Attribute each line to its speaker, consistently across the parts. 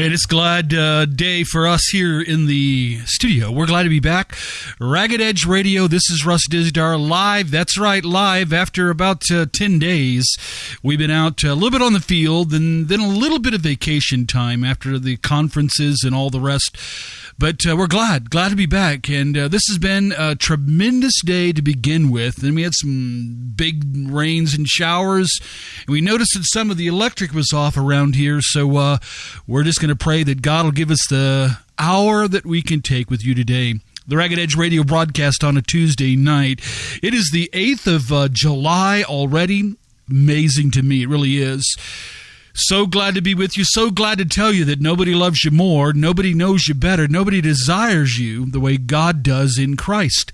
Speaker 1: And it's glad uh, day for us here in the studio. We're glad to be back. Ragged Edge Radio. This is Russ Dizdar live. That's right, live. After about uh, ten days, we've been out a little bit on the field, and then a little bit of vacation time after the conferences and all the rest. But uh, we're glad, glad to be back. And uh, this has been a tremendous day to begin with. And we had some big rains and showers. And we noticed that some of the electric was off around here. So uh, we're just going to pray that God will give us the hour that we can take with you today the Ragged Edge radio broadcast on a Tuesday night. It is the 8th of uh, July already. Amazing to me. It really is. So glad to be with you. So glad to tell you that nobody loves you more. Nobody knows you better. Nobody desires you the way God does in Christ.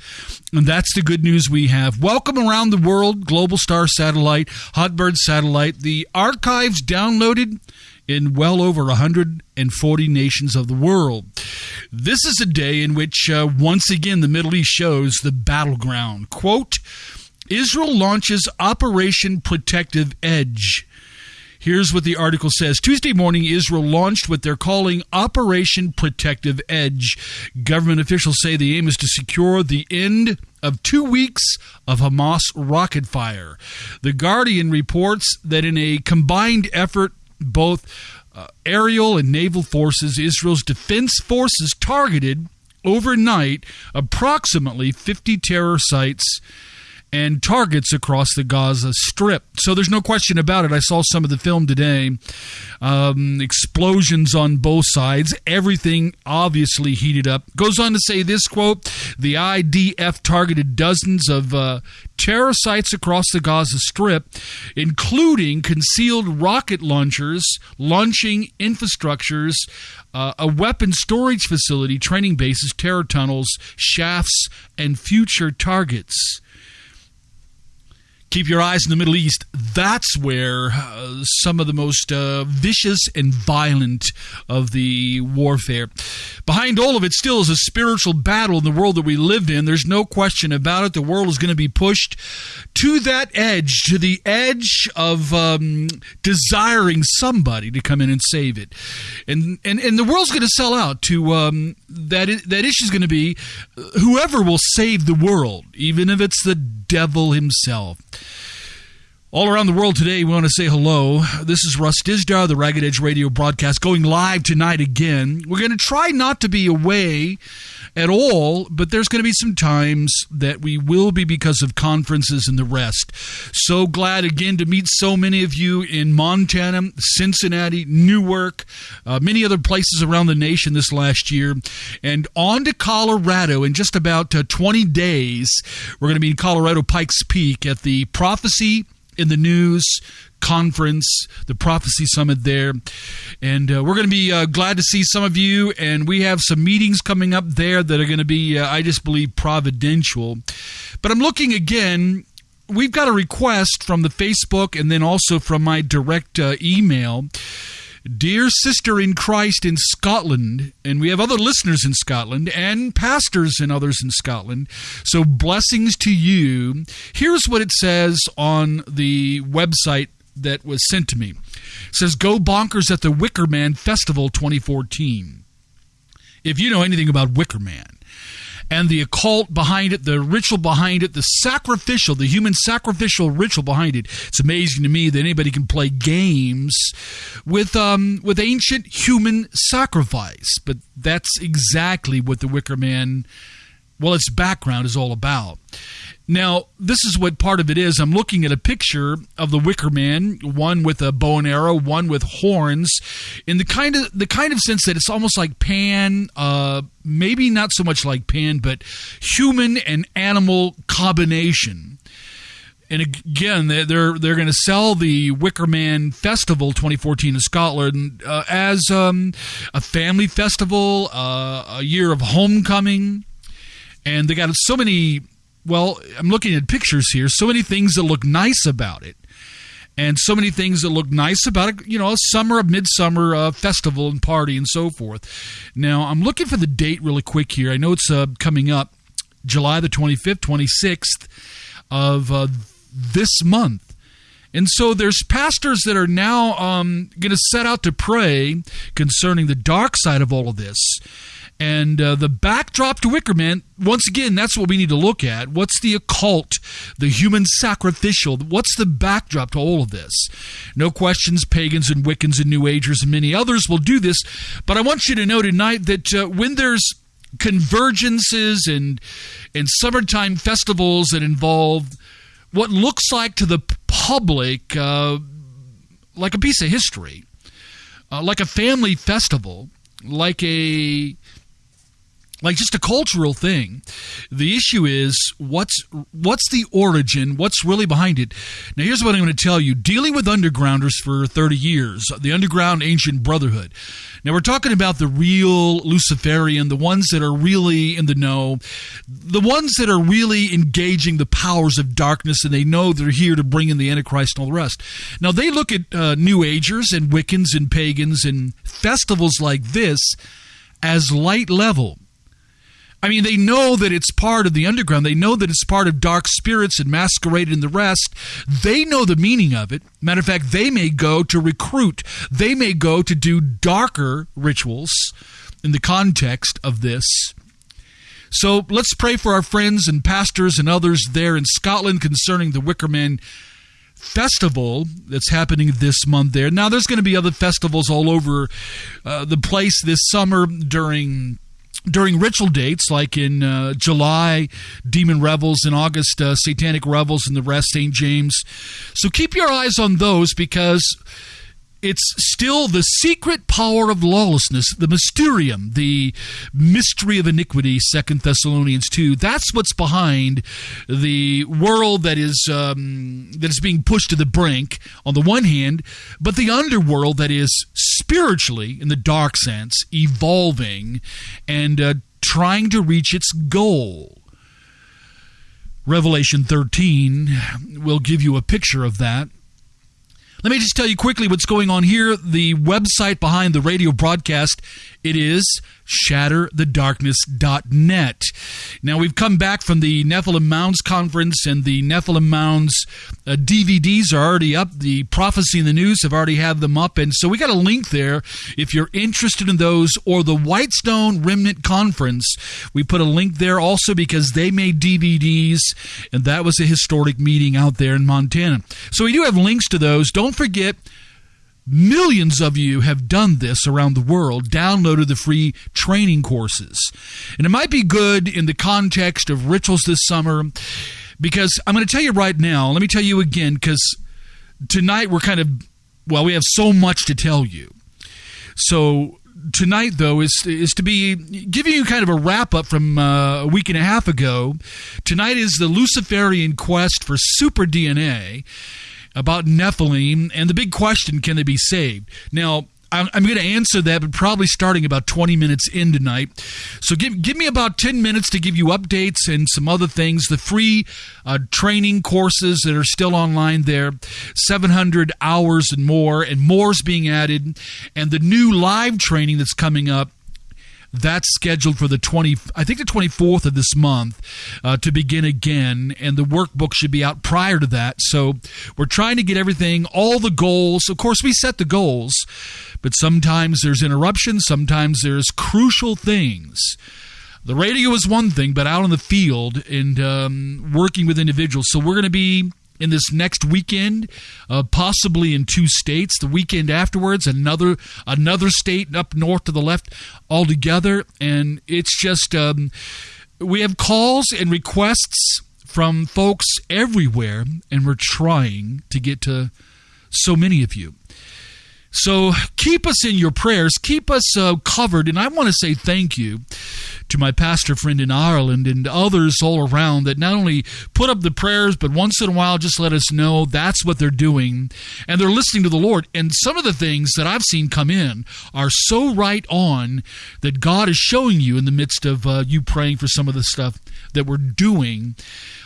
Speaker 1: And that's the good news we have. Welcome around the world, Global Star Satellite, Hotbird Satellite. The archives downloaded in well over 140 nations of the world. This is a day in which, uh, once again, the Middle East shows the battleground. Quote, Israel launches Operation Protective Edge Here's what the article says Tuesday morning, Israel launched what they're calling Operation Protective Edge. Government officials say the aim is to secure the end of two weeks of Hamas rocket fire. The Guardian reports that in a combined effort, both uh, aerial and naval forces, Israel's defense forces targeted overnight approximately 50 terror sites and targets across the Gaza Strip. So there's no question about it. I saw some of the film today. Um, explosions on both sides. Everything obviously heated up. Goes on to say this quote The IDF targeted dozens of uh, terror sites across the Gaza Strip, including concealed rocket launchers, launching infrastructures, uh, a weapon storage facility, training bases, terror tunnels, shafts, and future targets keep your eyes in the Middle East. That's where uh, some of the most uh, vicious and violent of the warfare. Behind all of it still is a spiritual battle in the world that we lived in. There's no question about it. The world is going to be pushed to that edge, to the edge of um, desiring somebody to come in and save it. And, and, and the world's going to sell out to um, that, that issue is going to be whoever will save the world, even if it's the devil himself. All around the world today, we want to say hello. This is Russ Dizdar, the Ragged Edge radio broadcast, going live tonight again. We're going to try not to be away at all, but there's going to be some times that we will be because of conferences and the rest. So glad again to meet so many of you in Montana, Cincinnati, Newark, uh, many other places around the nation this last year. And on to Colorado in just about uh, 20 days. We're going to be in Colorado Pikes Peak at the Prophecy in the news conference, the prophecy summit there. And uh, we're going to be uh, glad to see some of you. And we have some meetings coming up there that are going to be, uh, I just believe, providential. But I'm looking again. We've got a request from the Facebook and then also from my direct uh, email Dear sister in Christ in Scotland, and we have other listeners in Scotland and pastors and others in Scotland. So, blessings to you. Here's what it says on the website that was sent to me. It says, Go bonkers at the Wicker Man Festival 2014. If you know anything about Wicker Man, and the occult behind it, the ritual behind it, the sacrificial, the human sacrificial ritual behind it. It's amazing to me that anybody can play games with um, with ancient human sacrifice, but that's exactly what the Wicker Man, well, its background is all about. Now, this is what part of it is. I'm looking at a picture of the Wicker Man, one with a bow and arrow, one with horns, in the kind of the kind of sense that it's almost like Pan, uh, maybe not so much like Pan, but human and animal combination. And again, they're they're going to sell the Wicker Man Festival 2014 in Scotland uh, as um, a family festival, uh, a year of homecoming, and they got so many well, I'm looking at pictures here. So many things that look nice about it, and so many things that look nice about it. You know, a summer, a midsummer uh, festival and party and so forth. Now, I'm looking for the date really quick here. I know it's uh, coming up, July the 25th, 26th of uh, this month. And so there's pastors that are now um, going to set out to pray concerning the dark side of all of this. And uh, the backdrop to Wickerman, once again, that's what we need to look at. What's the occult, the human sacrificial? What's the backdrop to all of this? No questions, pagans and Wiccans and New Agers and many others will do this. But I want you to know tonight that uh, when there's convergences and and summertime festivals that involve what looks like to the public uh, like a piece of history, uh, like a family festival, like a like just a cultural thing. The issue is what's what's the origin, what's really behind it. Now here's what I'm going to tell you. Dealing with undergrounders for 30 years, the underground ancient brotherhood. Now we're talking about the real Luciferian, the ones that are really in the know, the ones that are really engaging the powers of darkness and they know they're here to bring in the Antichrist and all the rest. Now they look at uh, New Agers and Wiccans and pagans and festivals like this as light level I mean, they know that it's part of the underground. They know that it's part of dark spirits and masquerade and the rest. They know the meaning of it. Matter of fact, they may go to recruit, they may go to do darker rituals in the context of this. So let's pray for our friends and pastors and others there in Scotland concerning the Wickerman festival that's happening this month there. Now, there's going to be other festivals all over uh, the place this summer during during ritual dates like in uh, July, Demon Revels, in August, uh, Satanic Revels, and the rest, St. James. So keep your eyes on those because it's still the secret power of lawlessness, the mysterium, the mystery of iniquity, Second Thessalonians 2. That's what's behind the world that is um, that is being pushed to the brink on the one hand, but the underworld that is spiritually, in the dark sense, evolving and uh, trying to reach its goal. Revelation 13 will give you a picture of that. Let me just tell you quickly what's going on here. The website behind the radio broadcast, it is shatterthedarkness.net. Now, we've come back from the Nephilim Mounds conference, and the Nephilim Mounds uh, DVDs are already up. The Prophecy in the News have already had them up, and so we got a link there if you're interested in those, or the Whitestone Remnant Conference. We put a link there also because they made DVDs, and that was a historic meeting out there in Montana. So we do have links to those. Don't forget, Millions of you have done this around the world, downloaded the free training courses. And it might be good in the context of rituals this summer because I'm going to tell you right now, let me tell you again, because tonight we're kind of, well, we have so much to tell you. So tonight though is is to be giving you kind of a wrap up from uh, a week and a half ago. Tonight is the Luciferian quest for super DNA about Nephilim and the big question can they be saved? Now, I'm, going to answer that, but probably starting about 20 minutes in tonight. So give, give me about 10 minutes to give you updates and some other things. The free uh, training courses that are still online there, 700 hours and more, and more is being added. And the new live training that's coming up that's scheduled for the 20, I think the 24th of this month uh, to begin again, and the workbook should be out prior to that. So we're trying to get everything, all the goals. Of course, we set the goals, but sometimes there's interruptions, sometimes there's crucial things. The radio is one thing, but out in the field and um, working with individuals. So we're going to be in this next weekend, uh, possibly in two states. The weekend afterwards, another another state up north to the left altogether, and it's just um, we have calls and requests from folks everywhere, and we're trying to get to so many of you. So keep us in your prayers, keep us uh, covered, and I want to say thank you to my pastor friend in Ireland and others all around that not only put up the prayers, but once in a while just let us know that's what they're doing, and they're listening to the Lord. And some of the things that I've seen come in are so right on that God is showing you in the midst of uh, you praying for some of the stuff that we're doing.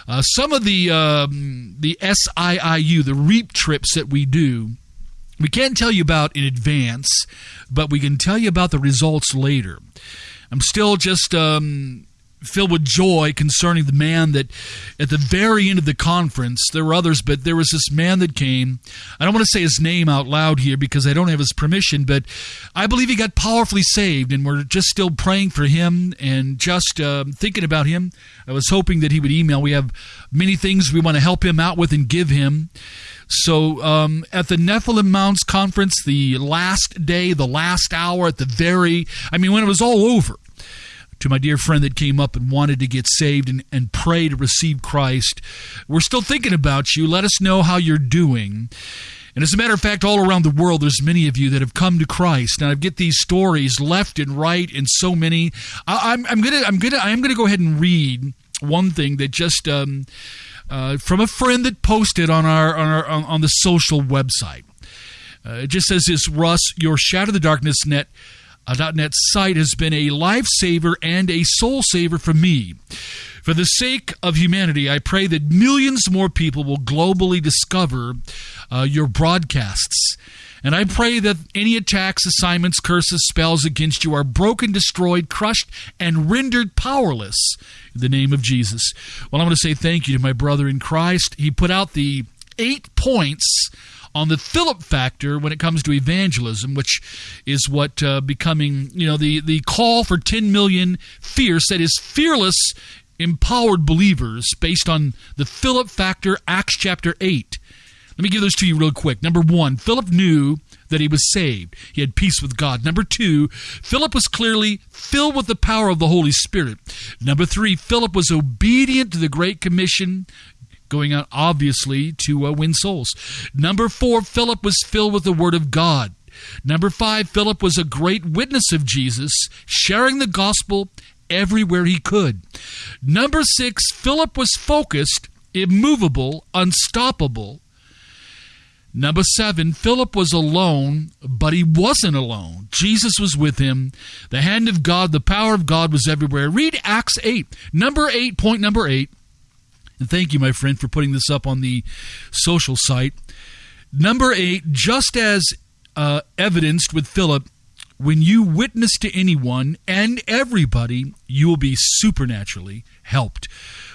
Speaker 1: Uh, some of the um, the SIIU, the REAP trips that we do we can't tell you about in advance, but we can tell you about the results later. I'm still just um, filled with joy concerning the man that at the very end of the conference, there were others, but there was this man that came. I don't want to say his name out loud here because I don't have his permission, but I believe he got powerfully saved, and we're just still praying for him and just uh, thinking about him. I was hoping that he would email. We have many things we want to help him out with and give him. So um, at the Nephilim Mounds conference, the last day, the last hour, at the very, I mean, when it was all over, to my dear friend that came up and wanted to get saved and, and pray to receive Christ. We're still thinking about you. Let us know how you're doing. And as a matter of fact, all around the world, there's many of you that have come to Christ. And I get these stories left and right, and so many. I, am I'm, I'm gonna I'm gonna I am gonna go ahead and read one thing that just um, uh, from a friend that posted on our on our on, the social website. Uh, it just says this, Russ, your Shatter the Darkness net a .NET site has been a lifesaver and a soul saver for me. For the sake of humanity, I pray that millions more people will globally discover uh, your broadcasts. And I pray that any attacks, assignments, curses, spells against you are broken, destroyed, crushed, and rendered powerless in the name of Jesus. Well, I want to say thank you to my brother in Christ. He put out the eight points on the Philip factor when it comes to evangelism, which is what uh, becoming, you know, the, the call for 10 million fierce, that is, fearless, empowered believers based on the Philip factor, Acts chapter 8. Let me give those to you real quick. Number one, Philip knew that he was saved. He had peace with God. Number two, Philip was clearly filled with the power of the Holy Spirit. Number three, Philip was obedient to the Great Commission going out obviously to uh, win souls. Number four, Philip was filled with the Word of God. Number five, Philip was a great witness of Jesus, sharing the gospel everywhere he could. Number six, Philip was focused, immovable, unstoppable. Number seven, Philip was alone, but he wasn't alone. Jesus was with him. The hand of God, the power of God was everywhere. Read Acts 8. Number eight, point number eight. And thank you, my friend, for putting this up on the social site. Number eight, just as uh, evidenced with Philip, when you witness to anyone and everybody, you will be supernaturally helped.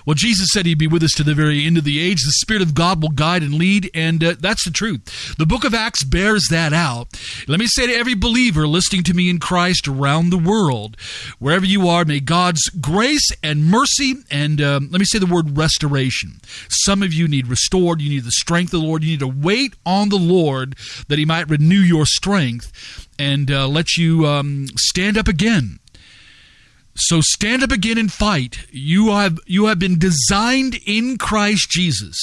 Speaker 1: Well, Jesus said he'd be with us to the very end of the age. The Spirit of God will guide and lead, and uh, that's the truth. The book of Acts bears that out. Let me say to every believer listening to me in Christ around the world, wherever you are, may God's grace and mercy, and um, let me say the word restoration. Some of you need restored. You need the strength of the Lord. You need to wait on the Lord that he might renew your strength and uh, let you um, stand up again so stand up again and fight. You have you have been designed in Christ Jesus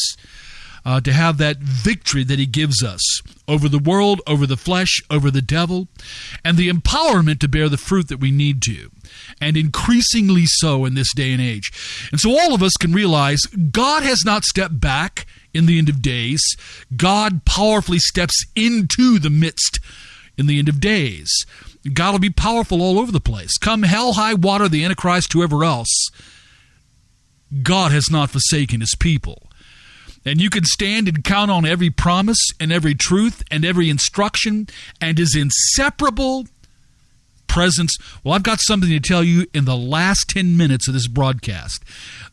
Speaker 1: uh, to have that victory that He gives us over the world, over the flesh, over the devil, and the empowerment to bear the fruit that we need to, and increasingly so in this day and age. And so all of us can realize God has not stepped back in the end of days. God powerfully steps into the midst in the end of days. God will be powerful all over the place. Come hell, high water, the Antichrist, whoever else, God has not forsaken his people. And you can stand and count on every promise and every truth and every instruction and his inseparable presence. Well, I've got something to tell you in the last 10 minutes of this broadcast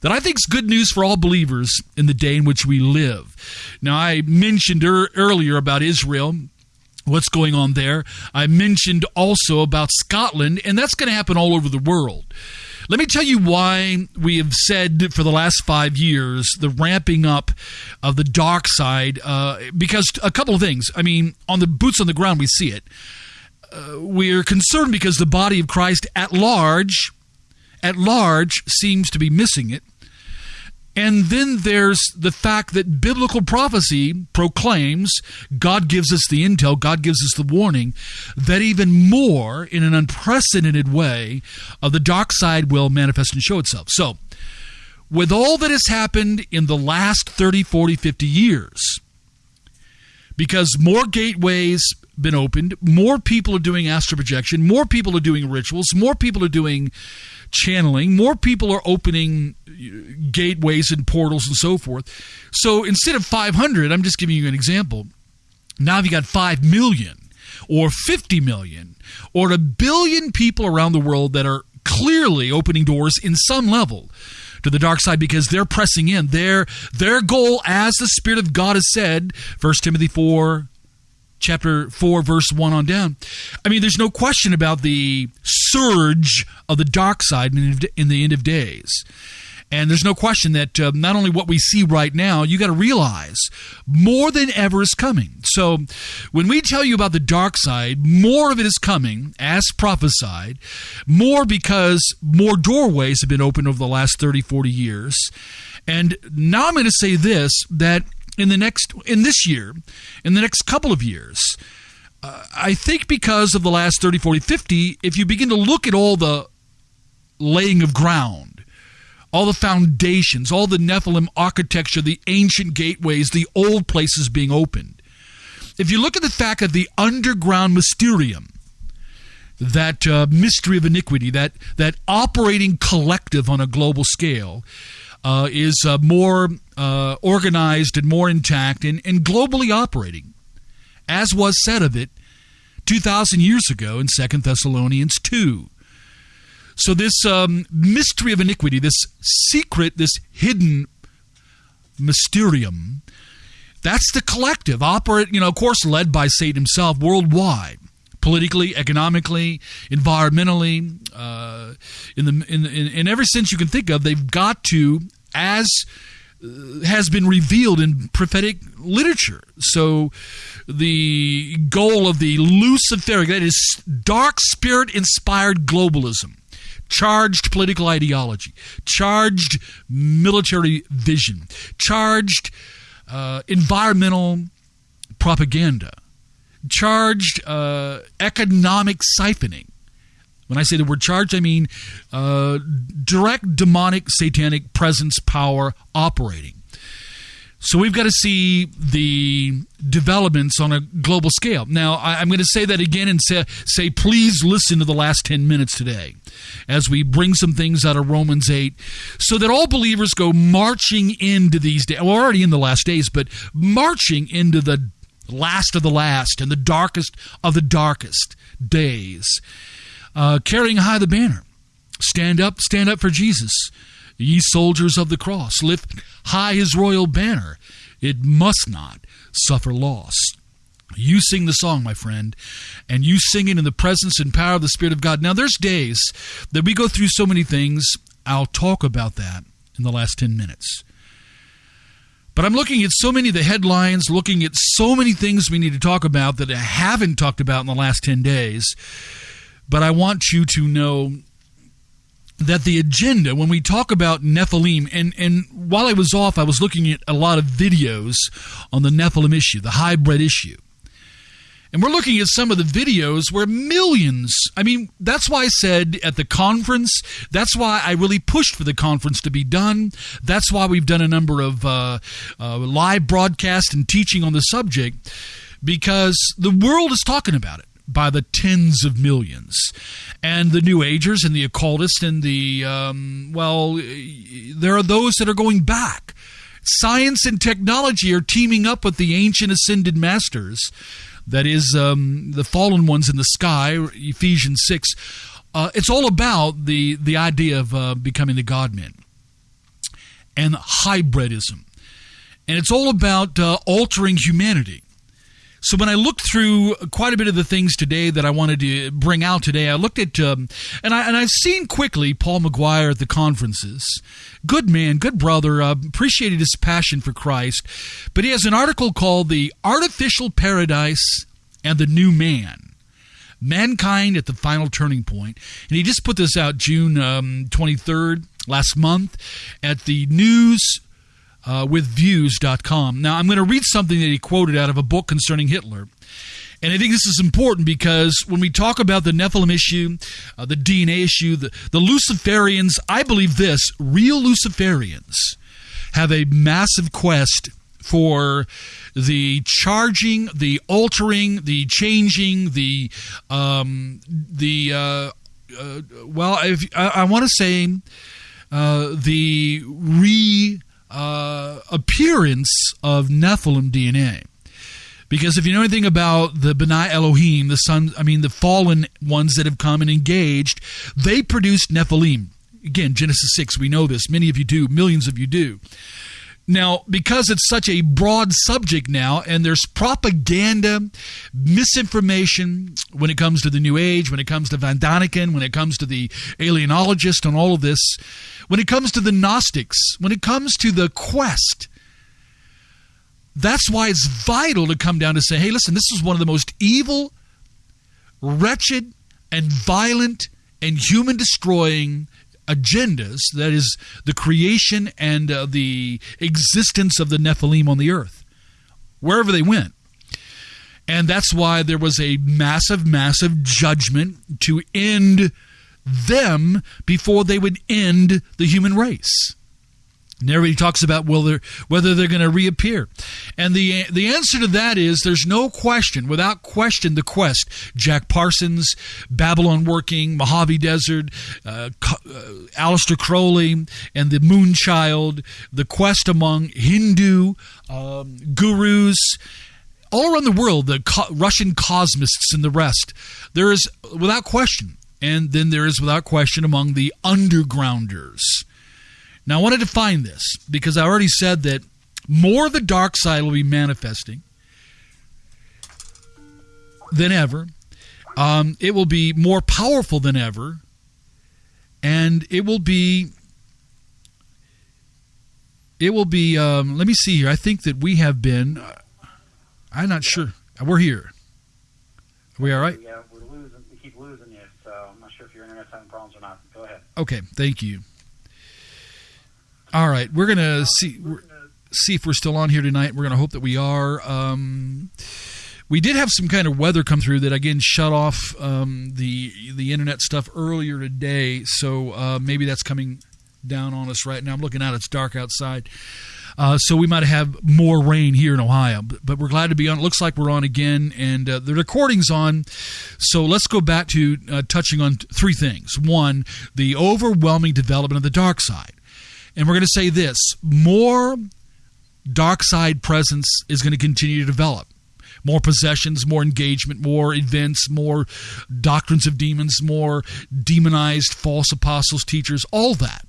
Speaker 1: that I think is good news for all believers in the day in which we live. Now, I mentioned er- earlier about Israel what's going on there. I mentioned also about Scotland, and that's going to happen all over the world. Let me tell you why we have said for the last five years the ramping up of the dark side, uh, because a couple of things. I mean, on the boots on the ground, we see it. Uh, we're concerned because the body of Christ at large, at large, seems to be missing it. And then there's the fact that biblical prophecy proclaims, God gives us the intel, God gives us the warning, that even more, in an unprecedented way, of the dark side will manifest and show itself. So, with all that has happened in the last 30, 40, 50 years, because more gateways been opened, more people are doing astral projection, more people are doing rituals, more people are doing channeling, more people are opening uh, gateways and portals and so forth. So instead of 500, I'm just giving you an example. Now you got 5 million or 50 million or a billion people around the world that are clearly opening doors in some level to the dark side because they're pressing in. Their their goal, as the Spirit of God has said, 1 Timothy 4, chapter 4, verse 1 on down. I mean, there's no question about the surge of the dark side in the end of days. And there's no question that uh, not only what we see right now, you got to realize more than ever is coming. So when we tell you about the dark side, more of it is coming as prophesied, more because more doorways have been opened over the last 30, 40 years. And now I'm going to say this that in the next in this year, in the next couple of years, uh, I think because of the last 30, 40, 50, if you begin to look at all the laying of ground all the foundations, all the Nephilim architecture, the ancient gateways, the old places being opened. If you look at the fact that the underground mysterium, that uh, mystery of iniquity, that that operating collective on a global scale, uh, is uh, more uh, organized and more intact and, and globally operating, as was said of it 2,000 years ago in Second Thessalonians 2. So, this um, mystery of iniquity, this secret, this hidden mysterium, that's the collective, operate, you know, of course, led by Satan himself worldwide politically, economically, environmentally, uh, in the in, in, in every sense you can think of, they've got to as uh, has been revealed in prophetic literature. So, the goal of the Luciferic, that is dark spirit inspired globalism, charged political ideology, charged military vision, charged uh, environmental propaganda, charged uh, economic siphoning. When I say the word charged, I mean uh, direct demonic satanic presence power operating. So we've got to see the developments on a global scale. Now, I, am going to say that again and say, say, please listen to the last 10 minutes today as we bring some things out of Romans 8 so that all believers go marching into these days. We're already in the last days, but marching into the last of the last and the darkest of the darkest days, uh, carrying high the banner. Stand up, stand up for Jesus. Ye soldiers of the cross, lift high his royal banner. It must not suffer loss. You sing the song, my friend, and you sing it in the presence and power of the Spirit of God. Now, there's days that we go through so many things. I'll talk about that in the last 10 minutes. But I'm looking at so many of the headlines, looking at so many things we need to talk about that I haven't talked about in the last 10 days. But I want you to know that the agenda when we talk about Nephilim and and while I was off I was looking at a lot of videos on the Nephilim issue, the hybrid issue. And we're looking at some of the videos where millions, I mean, that's why I said at the conference, that's why I really pushed for the conference to be done. That's why we've done a number of uh, uh, live broadcasts and teaching on the subject, because the world is talking about it by the tens of millions. And the New Agers and the occultists and the, um, well, there are those that are going back. Science and technology are teaming up with the ancient ascended masters, that is, um, the fallen ones in the sky, Ephesians 6. Uh, it's all about the, the idea of uh, becoming the God men and hybridism. And it's all about uh, altering humanity. So when I looked through quite a bit of the things today that I wanted to bring out today, I looked at um, and I and I've seen quickly Paul McGuire at the conferences. Good man, good brother. Uh, appreciated his passion for Christ, but he has an article called "The Artificial Paradise and the New Man." Mankind at the final turning point. And he just put this out June um, 23rd, last month, at the News uh, with views.com. Now, I'm going to read something that he quoted out of a book concerning Hitler. And I think this is important because when we talk about the Nephilim issue, uh, the DNA issue, the, the Luciferians, I believe this real Luciferians have a massive quest for the charging, the altering, the changing, the um, the uh, uh, well, if, I, I want to say uh, the re uh, appearance of Nephilim DNA. Because if you know anything about the Benai Elohim, the son, I mean the fallen ones that have come and engaged, they produced Nephilim. Again, Genesis 6, we know this. Many of you do, millions of you do. Now, because it's such a broad subject now, and there's propaganda, misinformation when it comes to the New Age, when it comes to Von Daniken, when it comes to the alienologist and all of this, when it comes to the Gnostics, when it comes to the quest, that's why it's vital to come down to say, hey, listen, this is one of the most evil, wretched, and violent and human destroying agendas that is the creation and uh, the existence of the Nephilim on the earth, wherever they went. And that's why there was a massive, massive judgment to end them before they would end the human race. And everybody talks about whether whether they're going to reappear, and the the answer to that is there's no question, without question, the quest. Jack Parsons, Babylon Working, Mojave Desert, uh, uh, Aleister Crowley, and the Moonchild, the quest among Hindu um, gurus all around the world, the co- Russian cosmists and the rest. There is without question, and then there is without question among the undergrounders now, I want to define this because I already said that more of the dark side will be manifesting than ever. Um, it will be more powerful than ever. And it will be. It will be. Um, let me see here. I think that we have been. Uh, I'm not sure. We're here. Are we all right?
Speaker 2: Yeah, we're losing. We keep losing you, so I'm not sure if your internet's having problems or not. Go ahead.
Speaker 1: Okay, thank you. All right, we're gonna see see if we're still on here tonight. We're gonna hope that we are. Um, we did have some kind of weather come through that again shut off um, the the internet stuff earlier today, so uh, maybe that's coming down on us right now. I'm looking out; it's dark outside. Uh, so we might have more rain here in Ohio, but, but, we're glad to be on. It looks like we're on again, and uh, the recording's on. So let's go back to uh, touching on three things. One, the overwhelming development of the dark side. And we're going to say this more dark side presence is going to continue to develop. More possessions, more engagement, more events, more doctrines of demons, more demonized false apostles, teachers, all that.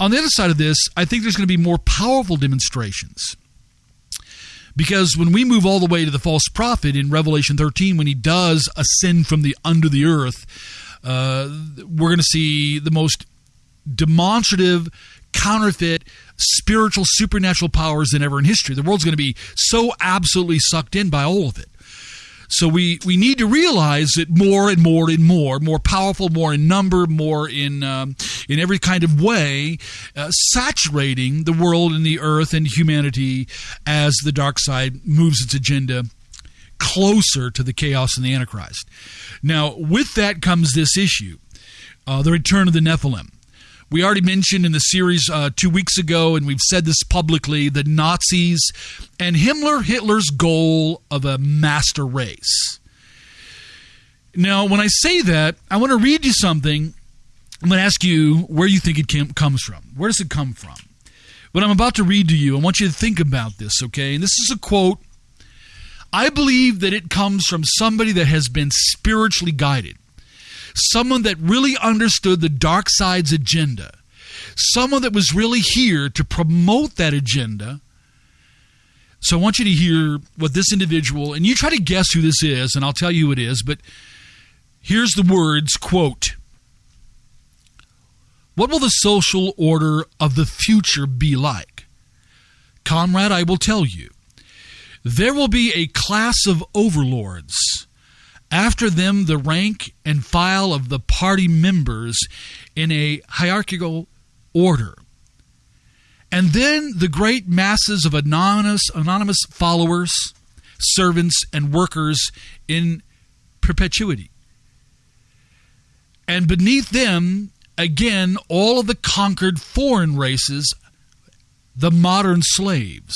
Speaker 1: On the other side of this, I think there's going to be more powerful demonstrations. Because when we move all the way to the false prophet in Revelation 13, when he does ascend from the under the earth, uh, we're going to see the most demonstrative counterfeit spiritual supernatural powers than ever in history. The world's going to be so absolutely sucked in by all of it. So we, we need to realize that more and more and more, more powerful, more in number, more in um, in every kind of way, uh, saturating the world and the earth and humanity as the dark side moves its agenda closer to the chaos and the Antichrist. Now, with that comes this issue, uh, the return of the Nephilim. We already mentioned in the series uh, two weeks ago, and we've said this publicly the Nazis and Himmler, Hitler's goal of a master race. Now, when I say that, I want to read you something. I'm going to ask you where you think it came, comes from. Where does it come from? What I'm about to read to you, I want you to think about this, okay? And this is a quote. I believe that it comes from somebody that has been spiritually guided someone that really understood the dark side's agenda, someone that was really here to promote that agenda. So I want you to hear what this individual, and you try to guess who this is, and I'll tell you who it is, but here's the words quote What will the social order of the future be like? Comrade, I will tell you. There will be a class of overlords after them, the rank and file of the party members in a hierarchical order. And then the great masses of anonymous, anonymous followers, servants, and workers in perpetuity. And beneath them, again, all of the conquered foreign races, the modern slaves.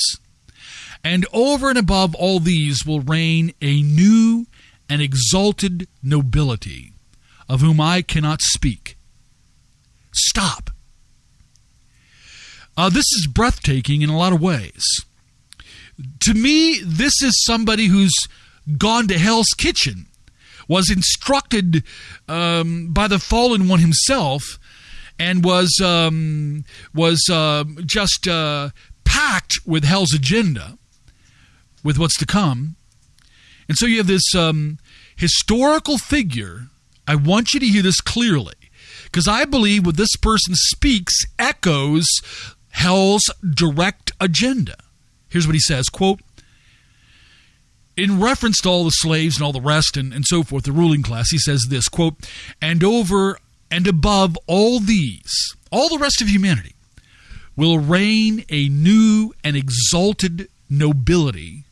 Speaker 1: And over and above all these will reign a new and exalted nobility, of whom I cannot speak. Stop. Uh, this is breathtaking in a lot of ways. to me, this is somebody who's gone to Hell's Kitchen, was instructed um, by the fallen one himself, and was um, was uh, just uh, packed with Hell's agenda, with what's to come. And so you have this um, historical figure. I want you to hear this clearly, because I believe what this person speaks echoes Hell's direct agenda. Here's what he says quote, in reference to all the slaves and all the rest and, and so forth, the ruling class, he says this quote, and over and above all these, all the rest of humanity, will reign a new and exalted nobility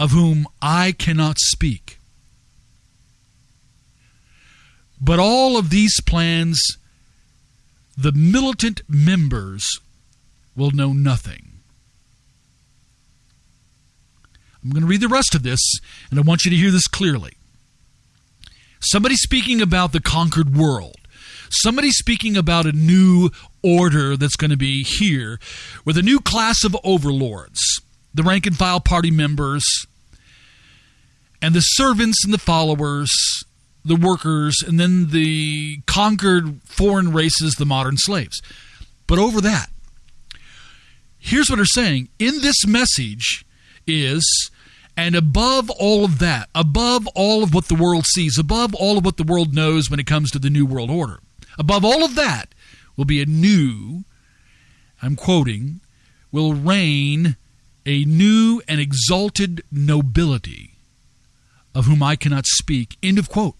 Speaker 1: of whom I cannot speak. But all of these plans, the militant members will know nothing. I'm going to read the rest of this, and I want you to hear this clearly. Somebody speaking about the conquered world. Somebody speaking about a new order that's going to be here with a new class of overlords, the rank and file party members, and the servants and the followers, the workers, and then the conquered foreign races, the modern slaves. But over that, here's what they're saying in this message is and above all of that, above all of what the world sees, above all of what the world knows when it comes to the New World Order, above all of that will be a new, I'm quoting, will reign a new and exalted nobility of whom I cannot speak. End of quote.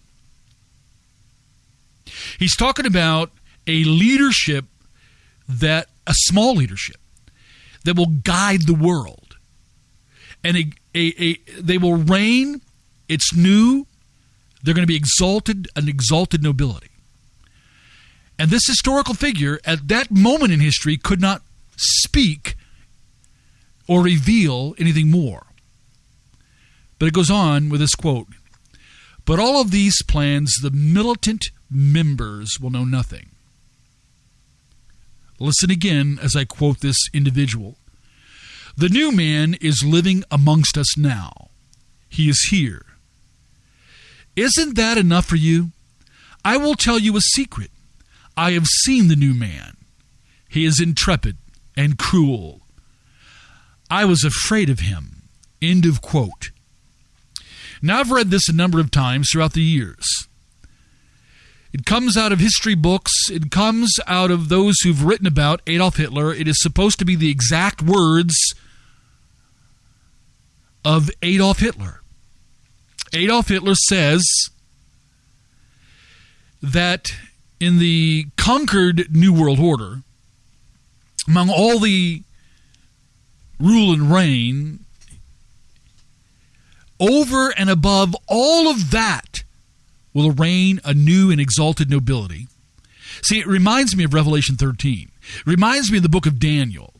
Speaker 1: He's talking about a leadership that, a small leadership, that will guide the world. And a, a, a, they will reign. It's new. They're going to be exalted, an exalted nobility. And this historical figure, at that moment in history, could not speak or reveal anything more. But it goes on with this quote But all of these plans, the militant members will know nothing. Listen again as I quote this individual. The new man is living amongst us now. He is here. Isn't that enough for you? I will tell you a secret. I have seen the new man. He is intrepid and cruel. I was afraid of him. End of quote. Now, I've read this a number of times throughout the years. It comes out of history books. It comes out of those who've written about Adolf Hitler. It is supposed to be the exact words of Adolf Hitler. Adolf Hitler says that in the conquered New World Order, among all the rule and reign, over and above all of that will reign a new and exalted nobility. See, it reminds me of Revelation 13. It reminds me of the book of Daniel.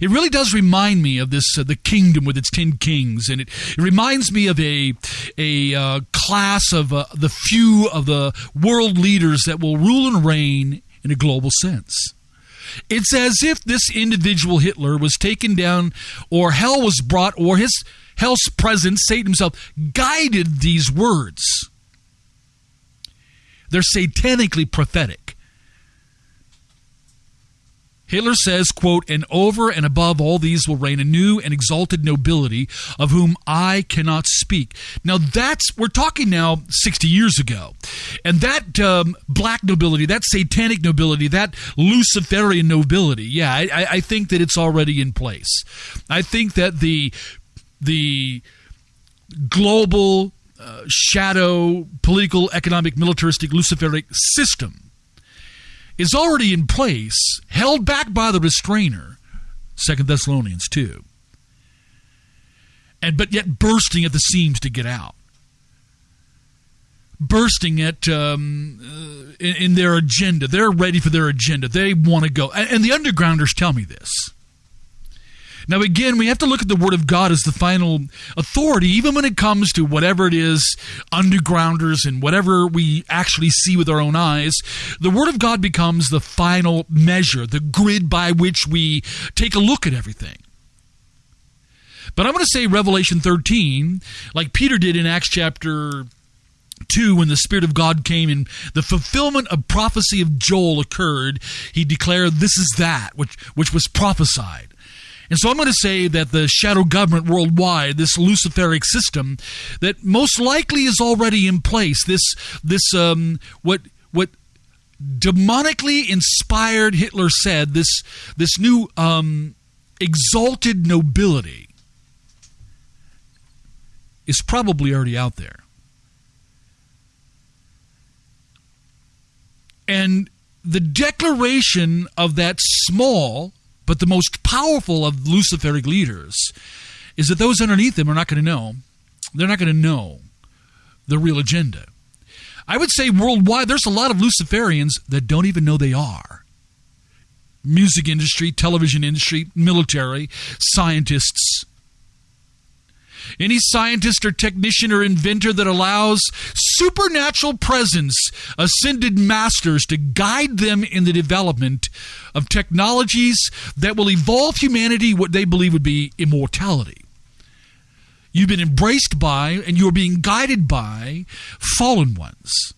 Speaker 1: It really does remind me of this uh, the kingdom with its ten kings, and it, it reminds me of a a uh, class of uh, the few of the world leaders that will rule and reign in a global sense. It's as if this individual Hitler was taken down, or hell was brought, or his hell's presence, Satan himself, guided these words. They're satanically prophetic. Hitler says, quote, and over and above all these will reign a new and exalted nobility of whom I cannot speak. Now that's, we're talking now 60 years ago. And that um, black nobility, that satanic nobility, that Luciferian nobility, yeah, I, I think that it's already in place. I think that the, the global uh, shadow political, economic, militaristic, Luciferic system is already in place, held back by the restrainer, Second Thessalonians 2. And but yet bursting at the seams to get out. Bursting at um, uh, in, in, their agenda. They're ready for their agenda. They want to go. And, and the undergrounders tell me this. Now, again, we have to look at the Word of God as the final authority, even when it comes to whatever it is, undergrounders and whatever we actually see with our own eyes. The Word of God becomes the final measure, the grid by which we take a look at everything. But I'm going to say Revelation 13, like Peter did in Acts chapter 2 when the spirit of god came and the fulfillment of prophecy of joel occurred he declared this is that which which was prophesied and so i'm going to say that the shadow government worldwide this luciferic system that most likely is already in place this this um what what demonically inspired hitler said this this new um exalted nobility is probably already out there. And the declaration of that small, but the most powerful of Luciferic leaders, is that those underneath them are not going to know. They're not going to know the real agenda. I would say worldwide, there's a lot of Luciferians that don't even know they are. Music industry, television industry, military, scientists, any scientist or technician or inventor that allows supernatural presence, ascended masters to guide them in the development of technologies that will evolve humanity what they believe would be immortality. You've been embraced by and you're being guided by fallen ones.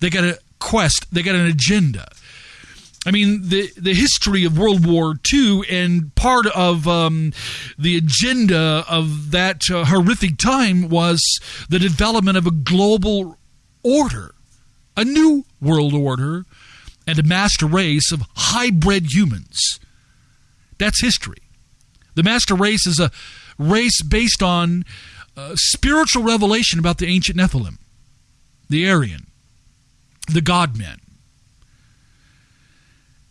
Speaker 1: They got a quest, they got an agenda. I mean, the the history of World War II and part of um, the agenda of that uh, horrific time was the development of a global order, a new world order, and a master race of hybrid humans. That's history. The master race is a race based on uh, spiritual revelation about the ancient Nephilim, the Aryan, the God men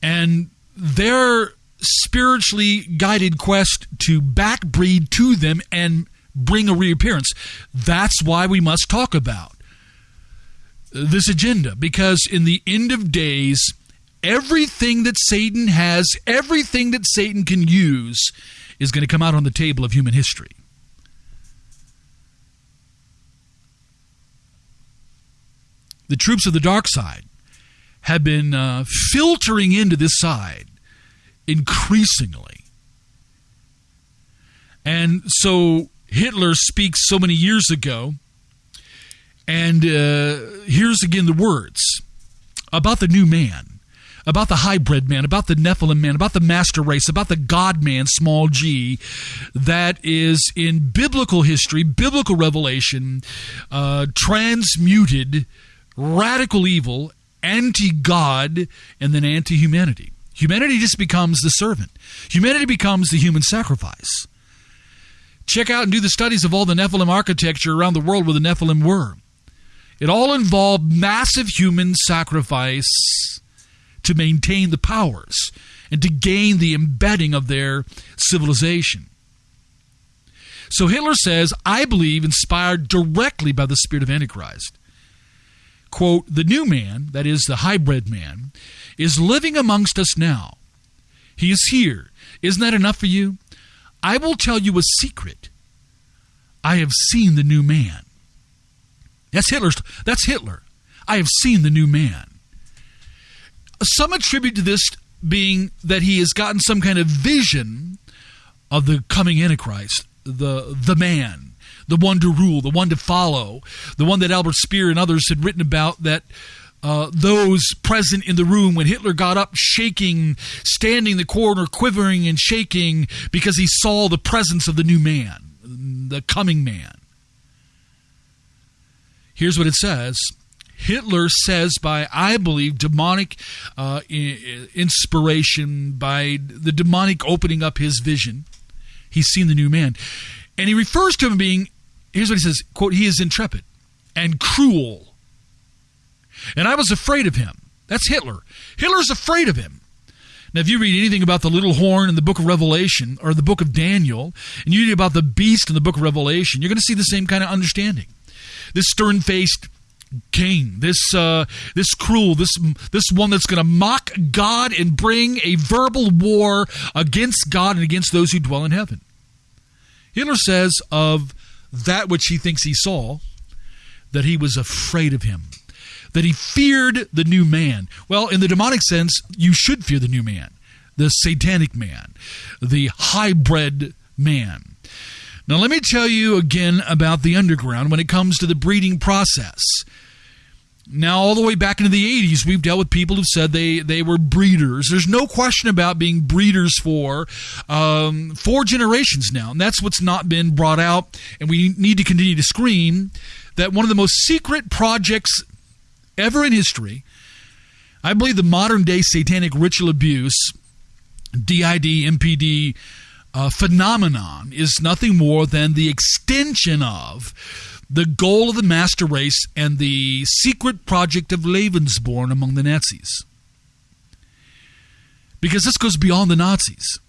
Speaker 1: and their spiritually guided quest to backbreed to them and bring a reappearance. That's why we must talk about this agenda because in the end of days, everything that Satan has, everything that Satan can use, is going to come out on the table of human history. The troops of the dark side have been uh, filtering into this side increasingly. And so Hitler speaks so many years ago, and uh, here's again the words about the new man, about the hybrid man, about the Nephilim man, about the master race, about the God man, small g, that is in biblical history, biblical revelation, uh, transmuted radical evil anti God and then anti humanity. Humanity just becomes the servant, humanity becomes the human sacrifice. Check out and do the studies of all the Nephilim architecture around the world where the Nephilim were. It all involved massive human sacrifice to maintain the powers and to gain the embedding of their civilization. So Hitler says, I believe, inspired directly by the spirit of Antichrist quote, the new man, that is the hybrid man, is living amongst us now. He is here. Isn't that enough for you? I will tell you a secret. I have seen the new man. That's Hitler's that's Hitler. I have seen the new man. Some attribute to this being that he has gotten some kind of vision of the coming Antichrist, the the man the one to rule, the one to follow, the one that Albert Speer and others had written about that uh, those present in the room when Hitler got up shaking, standing in the corner, quivering and shaking because he saw the presence of the new man, the coming man. Here's what it says. Hitler says by, I believe, demonic uh, inspiration, by the demonic opening up his vision, he's seen the new man. And he refers to him being here's what he says quote he is intrepid and cruel. And i was afraid of him. That's hitler. Hitler's afraid of him. Now if you read anything about the little horn in the book of revelation or the book of daniel and you read about the beast in the book of revelation you're going to see the same kind of understanding. This stern-faced king this uh, this cruel this this one that's going to mock god and bring a verbal war against god and against those who dwell in heaven. Hitler says of that which he thinks he saw, that he was afraid of him, that he feared the new man. Well, in the demonic sense, you should fear the new man, the satanic man, the hybrid man. Now, let me tell you again about the underground when it comes to the breeding process. Now, all the way back into the 80s, we've dealt with people who've said they, they were breeders. There's no question about being breeders for um, four generations now. And that's what's not been brought out. And we need to continue to scream that one of the most secret projects ever in history, I believe the modern day satanic ritual abuse, DID, MPD uh, phenomenon, is nothing more than the extension of the goal of the master race and the secret project of Lebensborn among the Nazis. Because this goes beyond the Nazis.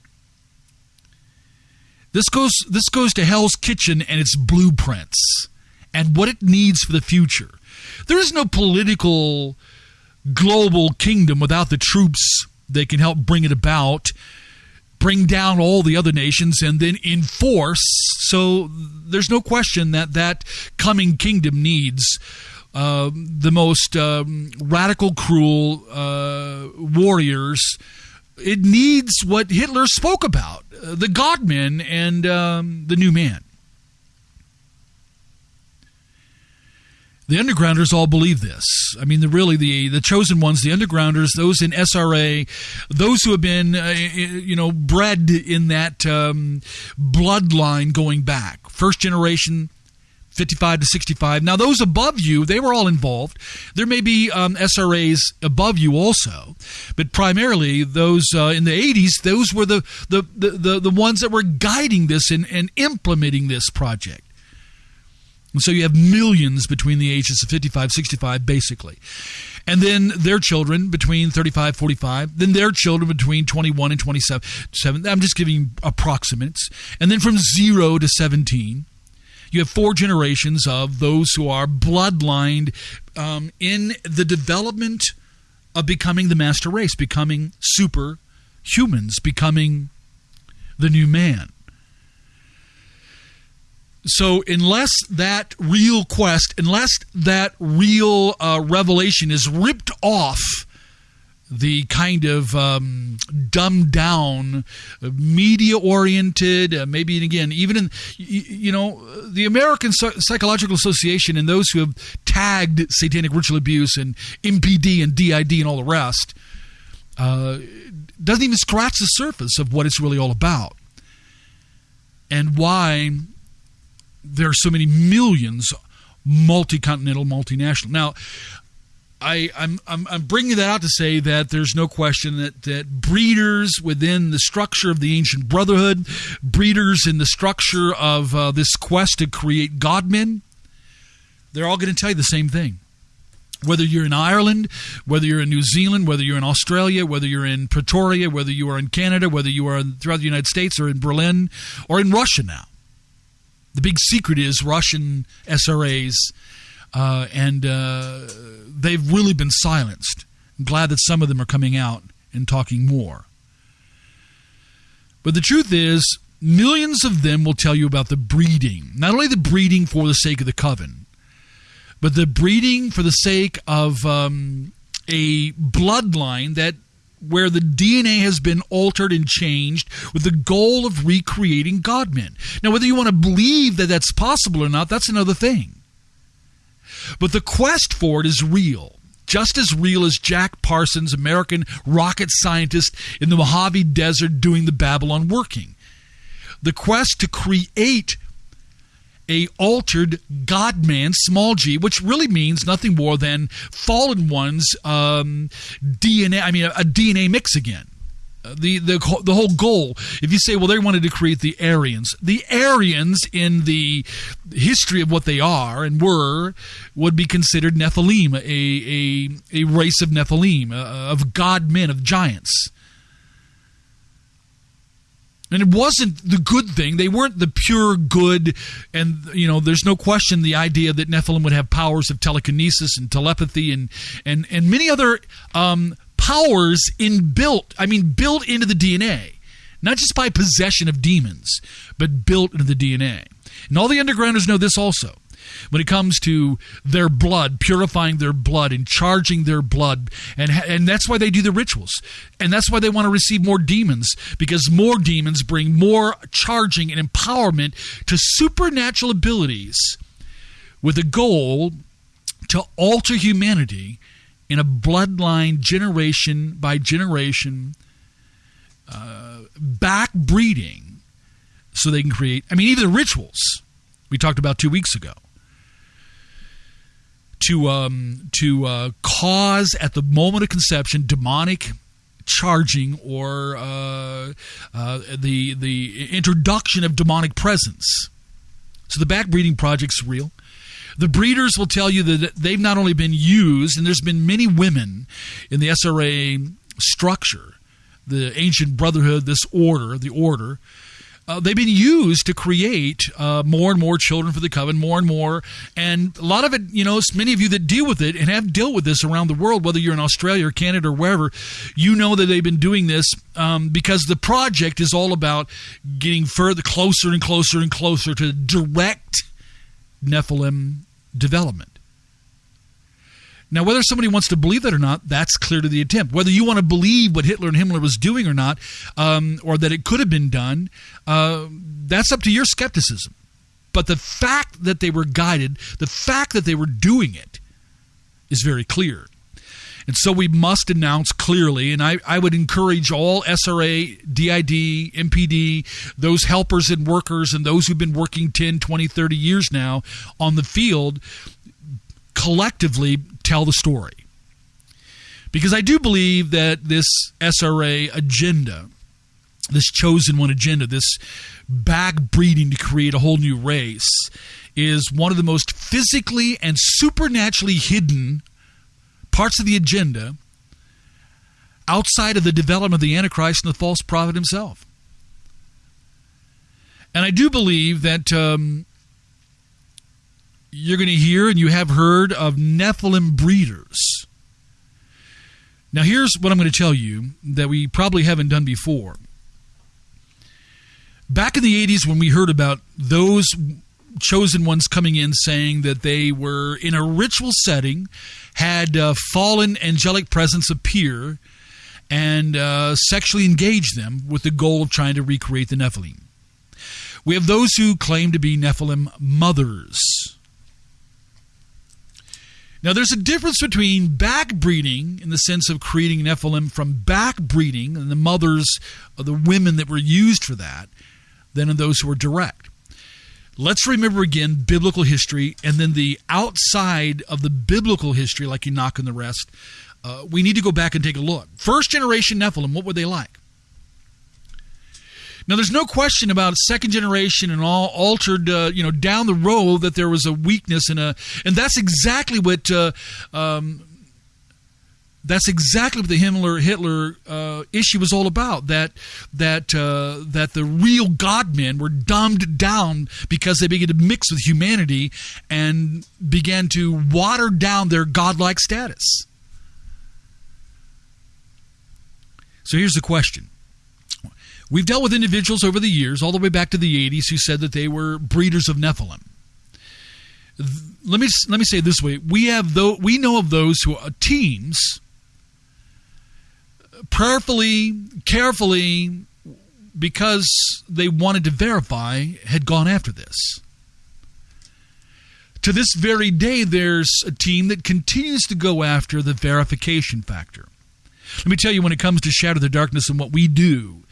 Speaker 1: This goes this goes to Hell's Kitchen and its blueprints and what it needs for the future. There is no political global kingdom without the troops that can help bring it about bring down all the other nations and then enforce. So there's no question that that coming kingdom needs uh, the most um, radical, cruel uh, warriors. It needs what Hitler spoke about uh, the Godmen and um, the new man. The undergrounders all believe this. I mean, the really the the chosen ones, the undergrounders, those in SRA, those who have been uh, you know bred in that um, bloodline going back, first generation. 55 to 65. Now, those above you, they were all involved. There may be um, SRAs above you also, but primarily those uh, in the 80s, those were the, the, the, the, the ones that were guiding this and, and implementing this project. And so you have millions between the ages of 55, 65, basically. And then their children between 35, 45. Then their children between 21 and 27. I'm just giving approximates. And then from 0 to 17, you have four generations of those who are bloodlined um, in the development of becoming the master race, becoming super humans, becoming the new man. So, unless that real quest, unless that real uh, revelation is ripped off the kind of um, dumbed down, media oriented, uh, maybe again, even in, you know, the American Psychological Association and those who have tagged satanic ritual abuse and MPD and DID and all the rest, uh, doesn't even scratch the surface of what it's really all about. And why there are so many millions multi-continental, multinational. Now, I, am I'm, I'm bringing that out to say that there's no question that, that breeders within the structure of the ancient brotherhood, breeders in the structure of uh, this quest to create godmen, they're all going to tell you the same thing. Whether you're in Ireland, whether you're in New Zealand, whether you're in Australia, whether you're in Pretoria, whether you are in Canada, whether you are throughout the United States or in Berlin or in Russia now, the big secret is Russian SRAs, uh, and uh, they've really been silenced. I'm glad that some of them are coming out and talking more. But the truth is, millions of them will tell you about the breeding. Not only the breeding for the sake of the coven, but the breeding for the sake of um, a bloodline that where the DNA has been altered and changed with the goal of recreating Godmen. Now, whether you want to believe that that's possible or not, that's another thing. But the quest for it is real. Just as real as Jack Parsons, American rocket scientist in the Mojave Desert doing the Babalon working. The quest to create a altered God man, small g, which really means nothing more than fallen one's um, DNA. I mean, a, a DNA mix again. Uh, the, the the whole goal. If you say, well, they wanted to create the Aryans, the Aryans in the history of what they are and were would be considered Nephilim, a a, a race of Nephilim, uh, of god men, of giants. And it wasn't the good thing. They weren't the pure good. And, you know, there's no question the idea that Nephilim would have powers of telekinesis and telepathy and, and, and many other um, powers inbuilt, I mean, built into the DNA. Not just by possession of demons, but built into the DNA. And all the undergrounders know this also. When it comes to their blood, purifying their blood and charging their blood. And, and that's why they do the rituals. And that's why they want to receive more demons, because more demons bring more charging and empowerment to supernatural abilities with a goal to alter humanity in a bloodline, generation by generation, uh, back breeding, so they can create. I mean, even the rituals we talked about two weeks ago to um, to uh, cause at the moment of conception demonic charging or uh, uh, the the introduction of demonic presence. So the backbreeding project's real. The breeders will tell you that they've not only been used, and there's been many women in the SRA structure, the ancient brotherhood, this order, the order, uh, they've been used to create uh, more and more children for the coven, more and more. And a lot of it, you know, many of you that deal with it and have dealt with this around the world, whether you're in Australia or Canada or wherever, you know that they've been doing this um, because the project is all about getting further, closer and closer and closer to direct Nephilim development. Now, whether somebody wants to believe that or not, that's clear to the attempt. Whether you want to believe what Hitler and Himmler was doing or not, um, or that it could have been done, uh, that's up to your skepticism. But the fact that they were guided, the fact that they were doing it, is very clear. And so we must announce clearly, and I, I would encourage all SRA, DID, MPD, those helpers and workers, and those who've been working 10, 20, 30 years now on the field, collectively tell the story. Because I do believe that this SRA agenda, this chosen one agenda, this backbreeding to create a whole new race, is one of the most physically and supernaturally hidden parts of the agenda outside of the development of the Antichrist and the false prophet himself. And I do believe that um, you're going to hear and you have heard of Nephilim breeders. Now, here's what I'm going to tell you that we probably haven't done before. Back in the 80s, when we heard about those chosen ones coming in saying that they were in a ritual setting, had uh, fallen angelic presence appear, and uh, sexually engage them with the goal of trying to recreate the Nephilim. We have those who claim to be Nephilim mothers. Now, there's a difference between backbreeding in the sense of creating Nephilim from backbreeding and the mothers of the women that were used for that than in those who were direct. Let's remember again biblical history and then the outside of the biblical history, like Enoch and the rest. Uh, we need to go back and take a look. First generation Nephilim, what were they like? Now, there's no question about second generation and all altered, uh, you know, down the road that there was a weakness and a, and that's exactly what, uh, um, that's exactly what the Himmler Hitler uh, issue was all about. That that uh, that the real God men were dumbed down because they began to mix with humanity and began to water down their godlike status. So here's the question We've dealt with individuals over the years, all the way back to the 80s, who said that they were breeders of Nephilim. Let me let me say it this way: we have though we know of those who are teams, prayerfully, carefully, because they wanted to verify, had gone after this. To this very day, there's a team that continues to go after the verification factor. Let me tell you, when it comes to Shatter the Darkness and what we do,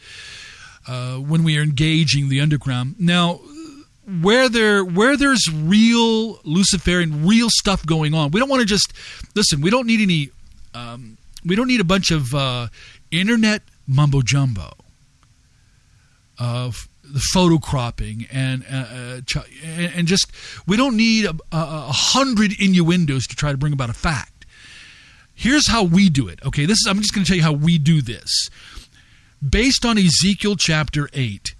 Speaker 1: uh, when we are engaging the underground. Now, where there where there's real Luciferian, real stuff going on, we don't want to just listen. We don't need any. Um, we don't need a bunch of uh, internet mumbo jumbo. Of the photo cropping and uh, uh and just we don't need a, a, hundred innuendos to try to bring about a fact. Here's how we do it. Okay, this is I'm just going to tell you how we do this based on Ezekiel chapter 8,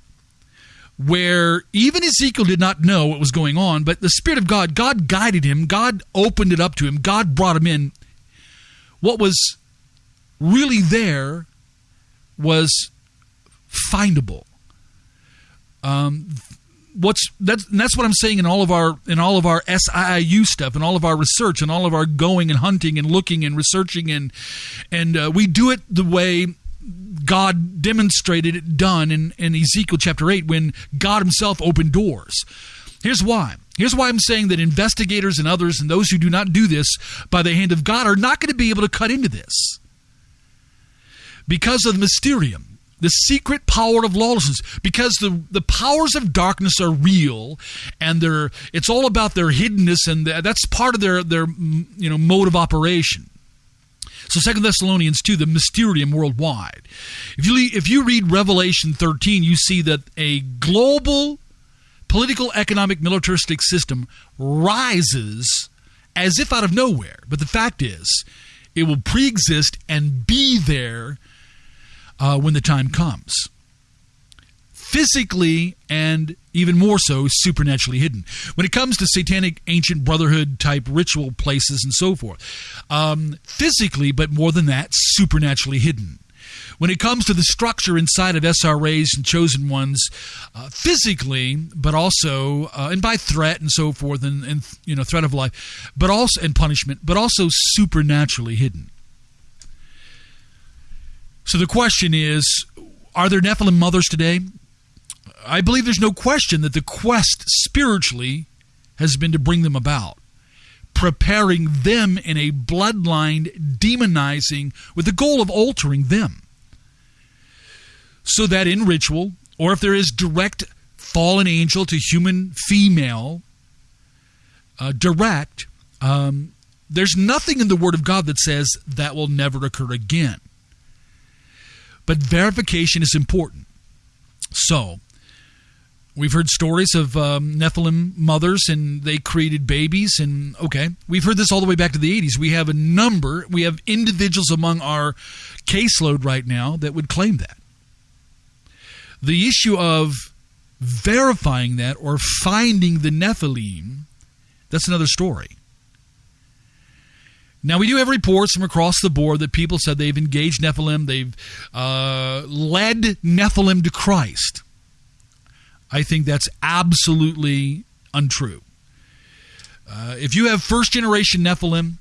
Speaker 1: where even Ezekiel did not know what was going on, but the Spirit of God, God guided him, God opened it up to him, God brought him in. What was really there was findable. Um, what's that's that's what I'm saying in all of our in all of our SIIU stuff and all of our research and all of our going and hunting and looking and researching and and uh, we do it the way God demonstrated it done in, in Ezekiel chapter 8 when God himself opened doors. Here's why. Here's why I'm saying that investigators and others and those who do not do this by the hand of God are not going to be able to cut into this. Because of the mysterium, the secret power of lawlessness, because the, the powers of darkness are real and they're it's all about their hiddenness and that's part of their their you know mode of operation. So Second Thessalonians 2, the mysterium worldwide. If you if you read Revelation 13, you see that a global political, economic, militaristic system rises as if out of nowhere. But the fact is, it will pre-exist and be there uh, when the time comes. Physically and even more so, supernaturally hidden. When it comes to satanic ancient brotherhood type ritual places and so forth, um, physically, but more than that, supernaturally hidden. When it comes to the structure inside of SRAs and chosen ones, uh, physically, but also, uh, and by threat and so forth, and, and you know, threat of life, but also and punishment, but also supernaturally hidden. So the question is are there Nephilim mothers today? I believe there's no question that the quest spiritually has been to bring them about, preparing them in a bloodline, demonizing with the goal of altering them. So that in ritual, or if there is direct fallen angel to human female, uh, direct, um, there's nothing in the Word of God that says that will never occur again. But verification is important. So, we've heard stories of um, Nephilim mothers and they created babies. And okay, we've heard this all the way back to the 80s. We have a number, we have individuals among our caseload right now that would claim that. The issue of verifying that or finding the Nephilim, that's another story. Now, we do have reports from across the board that people said they've engaged Nephilim, they've uh, led Nephilim to Christ. I think that's absolutely untrue. Uh, if you have first generation Nephilim,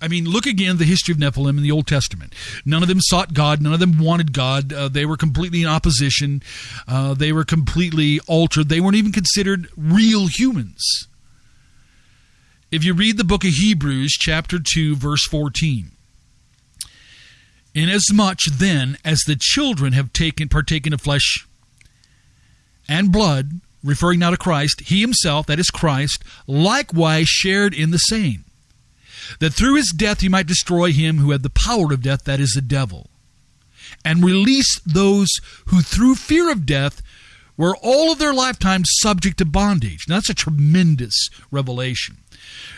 Speaker 1: I mean, look again the history of Nephilim in the Old Testament. None of them sought God. None of them wanted God. Uh, they were completely in opposition. Uh, they were completely altered. They weren't even considered real humans. If you read the book of Hebrews, chapter 2, verse 14, inasmuch then as the children have taken partaken of flesh and blood, referring now to Christ, he himself, that is Christ, likewise shared in the same, that through his death he might destroy him who had the power of death, that is the devil, and release those who through fear of death were all of their lifetime subject to bondage. Now, that's a tremendous revelation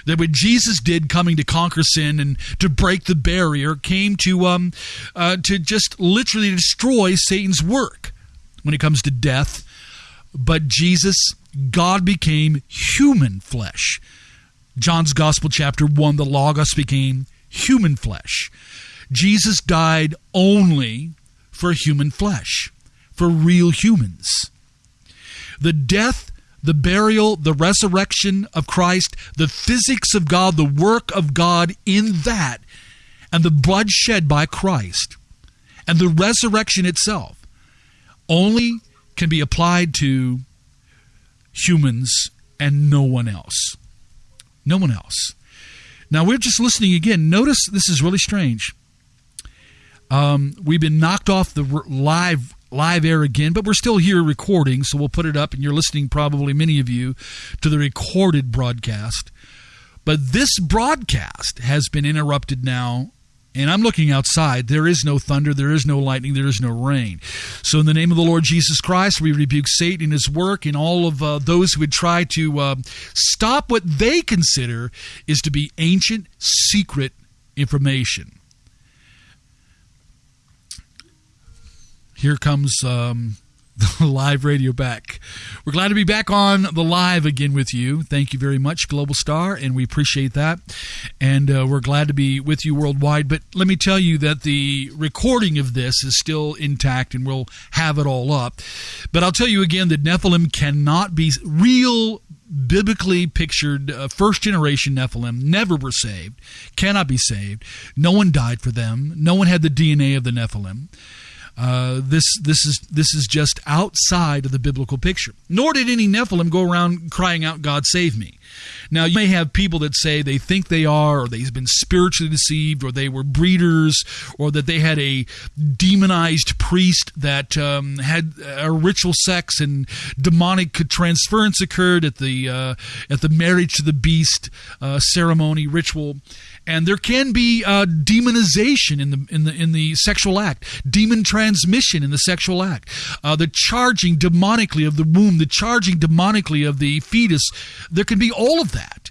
Speaker 1: that what Jesus did, coming to conquer sin and to break the barrier, came to um, uh, to just literally destroy Satan's work when it comes to death. But Jesus, God became human flesh. John's Gospel, chapter 1, the Logos became human flesh. Jesus died only for human flesh, for real humans. The death the burial, the resurrection of Christ, the physics of God, the work of God in that, and the blood shed by Christ, and the resurrection itself only can be applied to humans and no one else. No one else. Now, we're just listening again. Notice this is really strange. Um, we've been knocked off the live live air again, but we're still here recording, so we'll put it up, and you're listening, probably many of you, to the recorded broadcast. But this broadcast has been interrupted now, and I'm looking outside. There is no thunder, there is no lightning, there is no rain. So, in the name of the Lord Jesus Christ, we rebuke Satan and his work and all of uh, those who would try to uh, stop what they consider is to be ancient, secret information. here comes um, the live radio back We're glad to be back on the live again with you. Thank you very much, Global Star, and we appreciate that. And uh, we're glad to be with you worldwide. But let me tell you that the recording of this is still intact, and we'll have it all up. But I'll tell you again that Nephilim cannot be real biblically pictured uh, first generation Nephilim never were saved, cannot be saved. No one died for them. No one had the DNA of the Nephilim. Uh, this this is this is just outside of the biblical picture. Nor did any Nephilim go around crying out, "God save me." Now you may have people that say they think they are, or they've been spiritually deceived, or they were breeders, or that they had a demonized priest that um, had a ritual sex and demonic transference occurred at the uh, at the marriage to the beast uh, ceremony ritual and there can be uh, demonization in the in the in the sexual act, demon transmission in the sexual act, uh, the charging demonically of the womb, the charging demonically of the fetus. There can be all of that,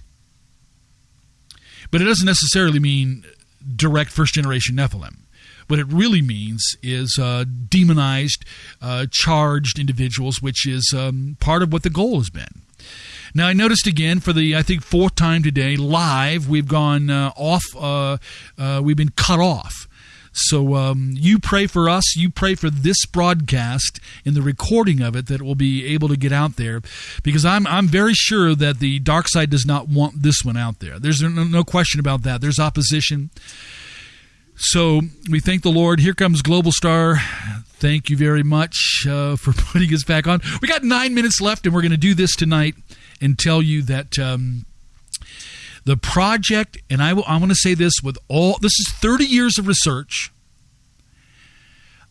Speaker 1: but it doesn't necessarily mean direct first generation Nephilim. What it really means is uh, demonized, uh, charged individuals, which is um, part of what the goal has been. Now, I noticed again for the, I think, fourth time today, live, we've gone uh, off, uh, uh, we've been cut off. So um, you pray for us. You pray for this broadcast in the recording of it that will be able to get out there, because I'm I'm very sure that the dark side does not want this one out there. There's no, no question about that. There's opposition. So we thank the Lord. Here comes Global Star. Thank you very much uh, for putting us back on. We got nine minutes left, and we're going to do this tonight and tell you that um, the project, and I, will, I want to say this with all, this is 30 years of research.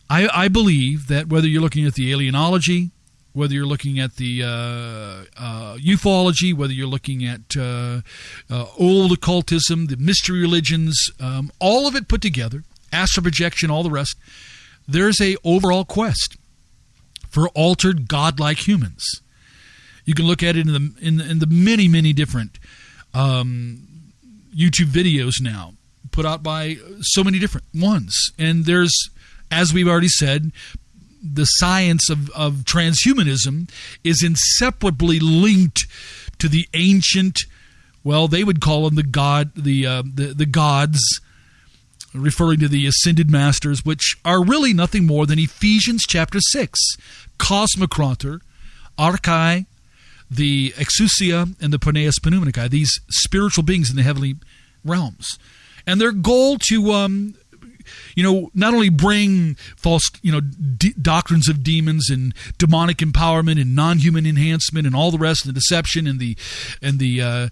Speaker 1: I, I believe that whether you're looking at the alienology, whether you're looking at the uh, uh, ufology, whether you're looking at uh, uh old occultism, the mystery religions, um, all of it put together, astral projection, all the rest, there's a overall quest for altered godlike humans. You can look at it in the in the, in the many many different um, YouTube videos now put out by so many different ones, and there's as we've already said. The science of, of transhumanism is inseparably linked to the ancient, well, they would call them the god, the uh, the, the gods, referring to the ascended masters, which are really nothing more than Ephesians chapter 6. Cosmocrator, Archai, the Exousia and the Poneus Pneumaticae, these spiritual beings in the heavenly realms. And their goal to, um, you know, not only bring false, you know, d- doctrines of demons and demonic empowerment and non-human enhancement and all the rest, and the deception and the and the uh,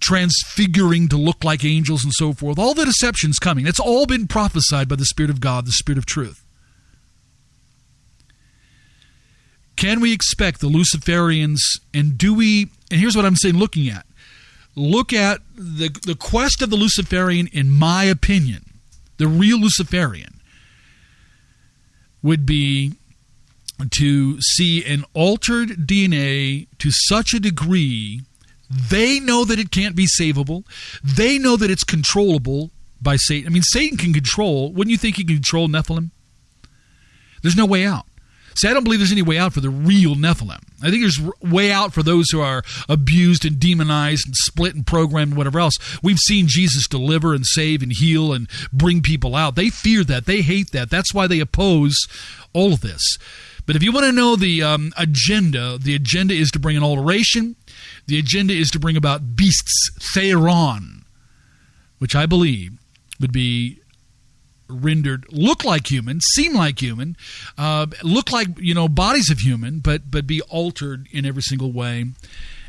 Speaker 1: transfiguring to look like angels and so forth. All the deceptions coming. It's all been prophesied by the Spirit of God, the Spirit of Truth. Can we expect the Luciferians, and do we, and here's what I'm saying looking at. Look at the, the quest of the Luciferian, in my opinion, the real Luciferian, would be to see an altered DNA to such a degree they know that it can't be savable. They know that it's controllable by Satan. I mean, Satan can control. Wouldn't you think he can control Nephilim? There's no way out. See, I don't believe there's any way out for the real Nephilim. I think there's way out for those who are abused and demonized and split and programmed and whatever else. We've seen Jesus deliver and save and heal and bring people out. They fear that. They hate that. That's why they oppose all of this. But if you want to know the um, agenda, the agenda is to bring an alteration. The agenda is to bring about beasts, Theron, which I believe would be rendered look like human, seem like human, uh, look like you know bodies of human, but but be altered in every single way.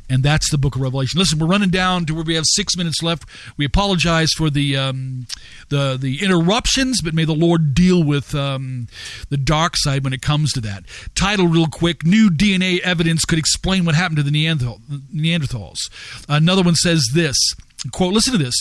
Speaker 1: And that's the book of Revelation. Listen, we're running down to where we have six minutes left. We apologize for the um, the the interruptions, but may the Lord deal with um, the dark side when it comes to that. Title, real quick: New DNA evidence could explain what happened to the Neanderthal, Neanderthals. Another one says this quote listen to this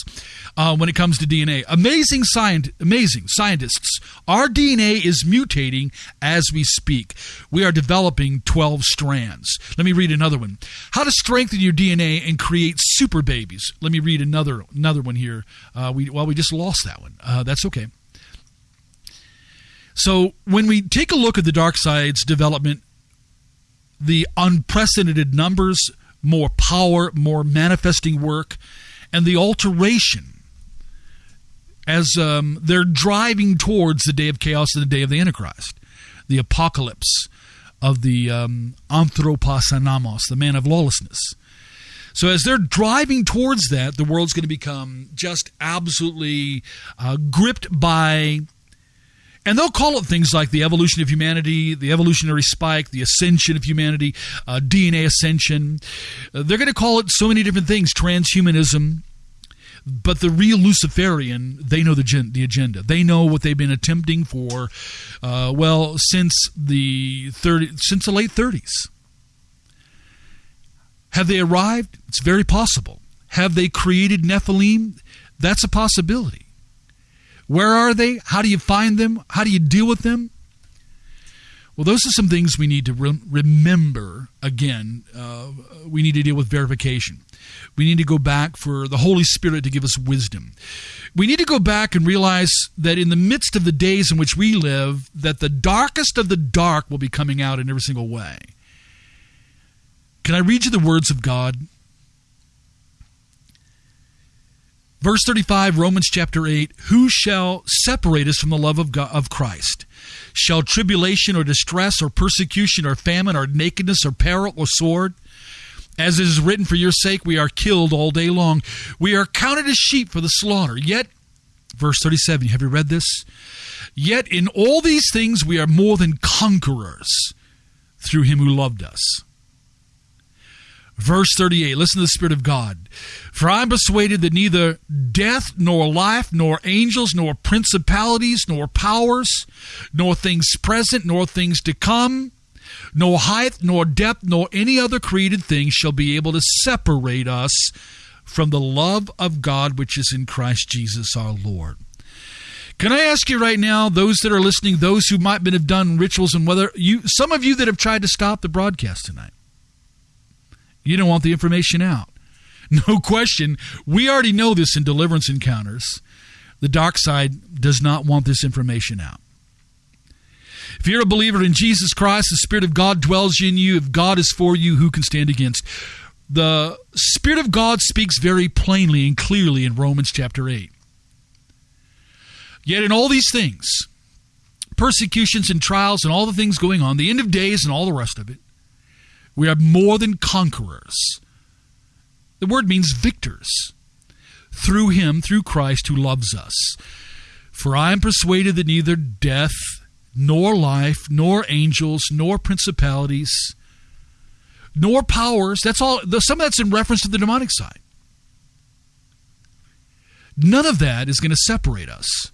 Speaker 1: uh, when it comes to dna amazing science amazing scientists. Our dna is mutating as we speak. We are developing 12 strands. Let me read another one. How to strengthen your dna and create super babies. Let me read another another one here uh, we well we just lost that one. Uh, that's okay. So when we take a look at the dark side's development the unprecedented numbers, more power, more manifesting work, and the alteration as um, they're driving towards the day of chaos and the day of the Antichrist, the apocalypse of the um, anthropos anomos, the man of lawlessness. So as they're driving towards that, the world's going to become just absolutely uh, gripped by and they'll call it things like the evolution of humanity, the evolutionary spike, the ascension of humanity, uh, DNA ascension. Uh, they're going to call it so many different things, transhumanism. But the real Luciferian, they know the, gen- the agenda. They know what they've been attempting for, uh, well, since the 30, since the late 30s. Have they arrived? It's very possible. Have they created Nephilim? That's a possibility. Where are they? How do you find them? How do you deal with them? Well, those are some things we need to re- remember. Again, uh, we need to deal with verification. We need to go back for the Holy Spirit to give us wisdom. We need to go back and realize that in the midst of the days in which we live, that the darkest of the dark will be coming out in every single way. Can I read you the words of God? Verse 35, Romans chapter 8 Who shall separate us from the love of, God, of Christ? Shall tribulation or distress or persecution or famine or nakedness or peril or sword? As it is written, For your sake we are killed all day long. We are counted as sheep for the slaughter. Yet, verse 37, have you read this? Yet in all these things we are more than conquerors through him who loved us. Verse 38, listen to the Spirit of God. For I am persuaded that neither death, nor life, nor angels, nor principalities, nor powers, nor things present, nor things to come, nor height, nor depth, nor any other created thing shall be able to separate us from the love of God which is in Christ Jesus our Lord. Can I ask you right now, those that are listening, those who might have done rituals, and whether you, some of you that have tried to stop the broadcast tonight, you don't want the information out. No question. We already know this in deliverance encounters. The dark side does not want this information out. If you're a believer in Jesus Christ, the Spirit of God dwells in you. If God is for you, who can stand against? The Spirit of God speaks very plainly and clearly in Romans chapter 8. Yet, in all these things, persecutions and trials and all the things going on, the end of days and all the rest of it, we are more than conquerors. The word means victors. Through him, through Christ who loves us. For I am persuaded that neither death, nor life, nor angels, nor principalities, nor powers, that's all, some of that's in reference to the demonic side. None of that is going to separate us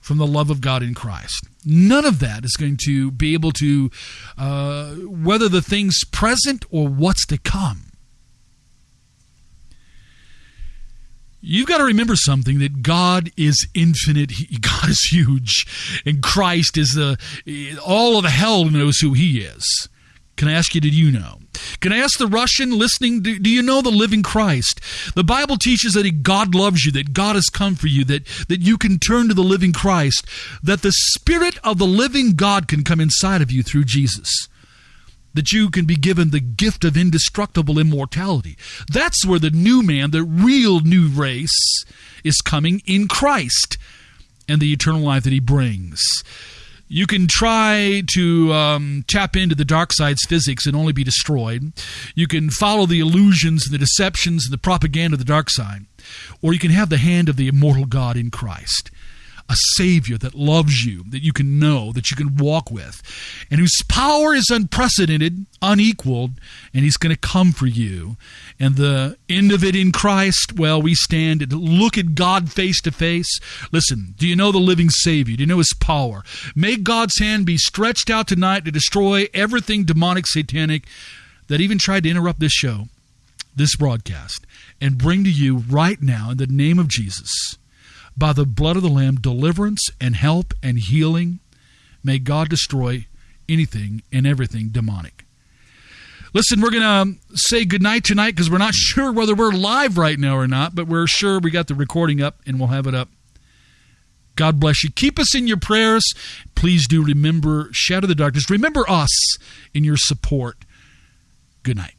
Speaker 1: from the love of God in Christ. None of that is going to be able to, uh, whether the things present or what's to come. You've got to remember something that God is infinite. God is huge, and Christ is the all of hell knows who He is. Can I ask you, did you know? Can I ask the Russian listening, do, do, you know the living Christ? The Bible teaches that God loves you, that God has come for you, that, that you can turn to the living Christ, that the Spirit of the living God can come inside of you through Jesus, that you can be given the gift of indestructible immortality. That's where the new man, the real new race, is coming in Christ and the eternal life that he brings you can try to um, tap into the dark side's physics and only be destroyed. You can follow the illusions and the deceptions and the propaganda of the dark side. Or you can have the hand of the immortal God in Christ a Savior that loves you, that you can know, that you can walk with, and whose power is unprecedented, unequaled, and He's going to come for you. And the end of it in Christ, well, we stand and look at God face to face. Listen, do you know the living Savior? Do you know His power? May God's hand be stretched out tonight to destroy everything demonic, satanic that even tried to interrupt this show, this broadcast, and bring to you right now, in the name of Jesus by the blood of the Lamb deliverance and help and healing. May God destroy anything and everything demonic. Listen, we're going to um, say goodnight tonight because we're not sure whether we're live right now or not, but we're sure we got the recording up and we'll have it up. God bless you. Keep us in your prayers. please do remember Shatter the Darkness. Remember us in your support. Good night.